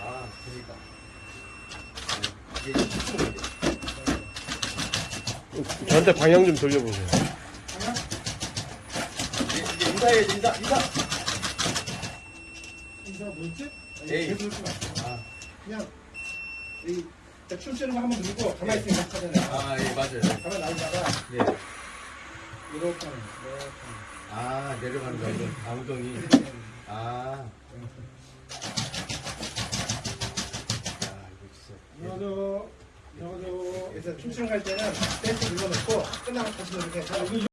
아, 그러니까. 아, 이제 저한테 방향 좀 돌려보세요. 방향? 이제, 인사해, 인사, 인사. 인사 뭐였지? 네. 아. 그냥 이 춤추는 거 한번 누르고 가만히 예. 있으면 막 하잖아요. 아, 예, 맞아요. 가만히 나오다가 예. 이렇게 하는 이렇게 하는 아, 내려가는 거, 엉덩이. 아. 넣어줘 넣어줘 그래서 춤추는 거할 때는 댄스 눌러놓고 끝나면 다시 이렇게